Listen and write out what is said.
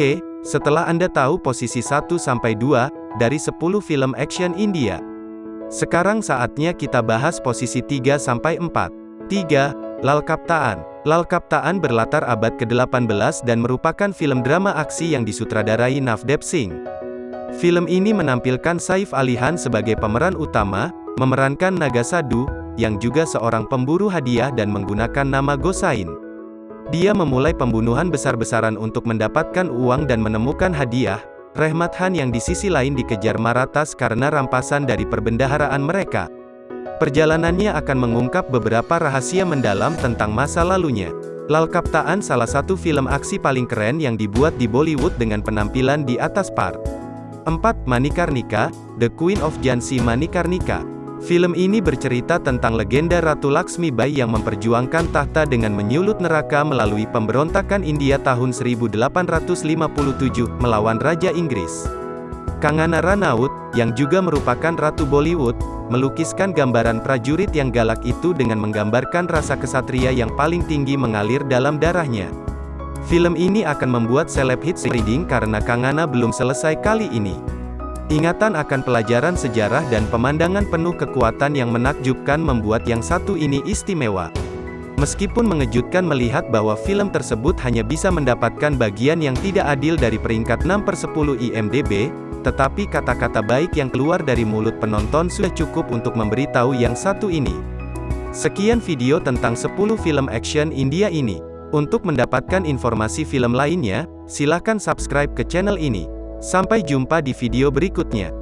Oke, setelah Anda tahu posisi 1-2 dari 10 film action India. Sekarang saatnya kita bahas posisi 3-4. 3. Lal Kaptaan. Lal Kaptaan berlatar abad ke-18 dan merupakan film drama aksi yang disutradarai Navdeep Singh. Film ini menampilkan Saif Ali Khan sebagai pemeran utama, memerankan Naga Sadu, yang juga seorang pemburu hadiah dan menggunakan nama Gosain. Dia memulai pembunuhan besar-besaran untuk mendapatkan uang dan menemukan hadiah. Rehmat Han yang di sisi lain dikejar Maratas karena rampasan dari perbendaharaan mereka. Perjalanannya akan mengungkap beberapa rahasia mendalam tentang masa lalunya. Lal Kaptaan salah satu film aksi paling keren yang dibuat di Bollywood dengan penampilan di atas par. 4. Manikarnika, The Queen of Jansi Manikarnika Film ini bercerita tentang legenda Ratu Laksmi Bai yang memperjuangkan tahta dengan menyulut neraka melalui pemberontakan India tahun 1857 melawan Raja Inggris. Kangana Ranaut, yang juga merupakan Ratu Bollywood, melukiskan gambaran prajurit yang galak itu dengan menggambarkan rasa kesatria yang paling tinggi mengalir dalam darahnya. Film ini akan membuat seleb hits reading karena Kangana belum selesai kali ini. Ingatan akan pelajaran sejarah dan pemandangan penuh kekuatan yang menakjubkan membuat yang satu ini istimewa. Meskipun mengejutkan melihat bahwa film tersebut hanya bisa mendapatkan bagian yang tidak adil dari peringkat 6 per 10 IMDB, tetapi kata-kata baik yang keluar dari mulut penonton sudah cukup untuk memberitahu yang satu ini. Sekian video tentang 10 film action India ini. Untuk mendapatkan informasi film lainnya, silakan subscribe ke channel ini. Sampai jumpa di video berikutnya.